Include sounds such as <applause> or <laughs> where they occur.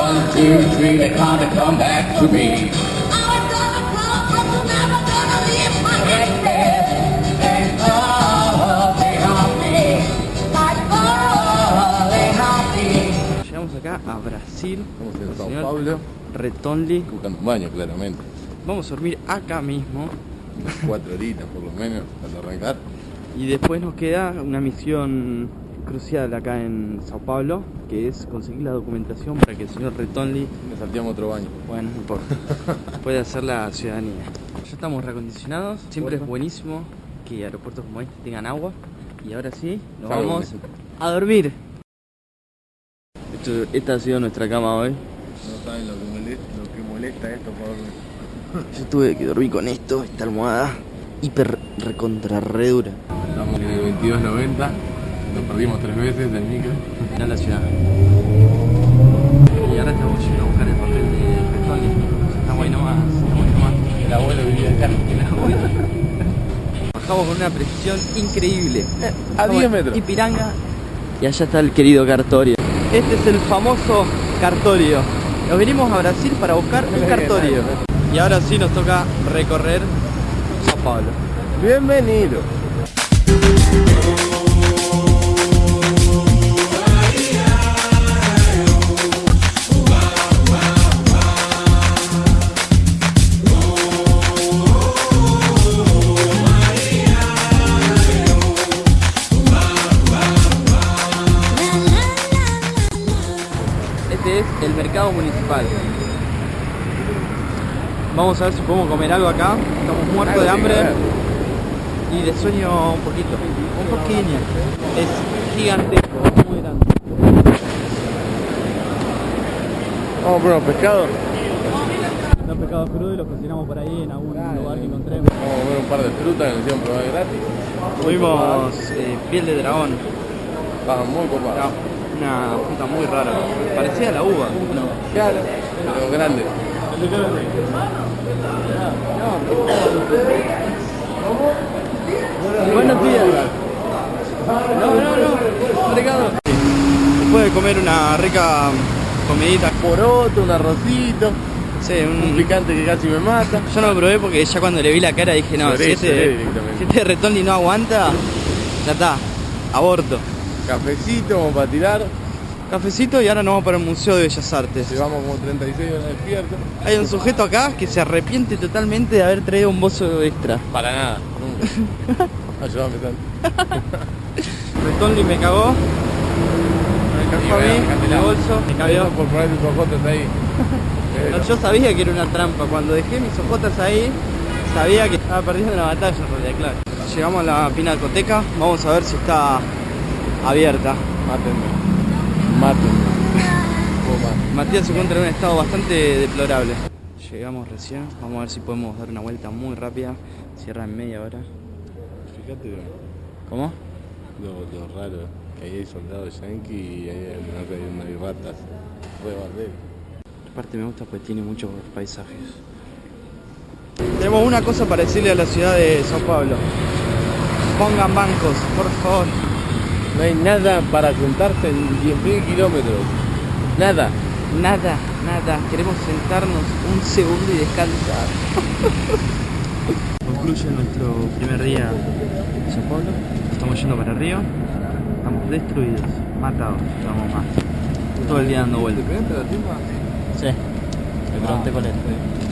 One, two, three, they come back to me. Llegamos acá a Brasil. El Sao señor Paulo. Retonli. Buscando un baño, claramente. Vamos a dormir acá mismo. Unas cuatro horitas por lo menos para arrancar. Y después nos queda una misión crucial acá en Sao Paulo, que es conseguir la documentación para que el señor Retonli, Nos salteamos otro baño. bueno, no importa, <laughs> pueda hacer la ciudadanía. Ya estamos reacondicionados, siempre es buenísimo que aeropuertos como este tengan agua. Y ahora sí, nos vamos a dormir. Esto- esta ha sido nuestra cama hoy. No saben lo que molesta, lo que molesta esto por <laughs> Yo tuve que dormir con esto, esta almohada hiper recontra re dura. Estamos en el 2290. Nos perdimos tres veces del micro. Mirá la ciudad. Y ahora estamos yendo a buscar el papel de Retonli. Estamos ahí nomás, estamos ahí nomás. El abuelo vivía acá. Bajamos con una precisión increíble. a Estamos 10 metros. en Ipiranga. Y allá está el querido Cartorio. Este es el famoso Cartorio. Nos venimos a Brasil para buscar un Cartorio. Y ahora sí nos toca recorrer Sao Paulo. Bienvenido. El mercado municipal. Vamos a ver si podemos comer algo acá. Estamos muertos de hambre y de sueño un poquito. Un poquillo. Es gigantesco, muy grande. Vamos por unos pescados. Los pescados crudos y los cocinamos por ahí en algún lugar que encontremos. Vamos a comer un par de frutas que nos hicieron probar gratis. Tuvimos eh, piel de dragón. Estaban muy Era copados. Una fruta muy rara. Parecía a la uva. Claro. Pero grandes. Buenos días. No, no, no. Ricardo. Después de comer una rica comidita. Poroto, un arrocito, Sí, un un picante que casi me mata. Yo no lo probé porque ya cuando le vi la cara dije, no, si este, si este Retonli no aguanta, ya está, aborto. Cafecito como para tirar. Cafecito y ahora nos vamos para el Museo de Bellas Artes. Llevamos como 36 horas despiertos. Hay un sujeto acá que se arrepiente totalmente de haber traído un bozo extra. Para nada, nunca. <laughs> Ayúdame tanto. Retonli <laughs> me cagó, me cagó a mí, el bolso, me cabió. por poner tus ojotes ahí. <laughs> No, yo sabía que era una trampa, cuando dejé mis ojotas ahí, sabía que estaba perdiendo la batalla en realidad, claro. Llegamos a la pinacoteca, vamos a ver si está abierta. Mátenme. Mátenme. Matías se encuentra en un estado bastante deplorable. Llegamos recién, vamos a ver si podemos dar una vuelta muy rápida. Cierra en media hora. Fíjate ¿Cómo? lo, lo raro. Que ahí hay soldados yanqui y ahí hay, no, hay, ratas. Bardero. Aparte me gusta porque tiene muchos paisajes. Tenemos una cosa para decirle a la ciudad de Sao Paulo. Pongan bancos, por favor. No hay nada para sentarse en 10.000 kilómetros. Nada. Nada, nada. Queremos sentarnos un segundo y descansar. <laughs> Concluye nuestro primer día en Sao Paulo. Estamos yendo para arriba. Estamos destruidos, matados. Estamos más. Todo el día dando vueltas. ¿Te pegaste la timba? Sí. Me pregunté cuál era.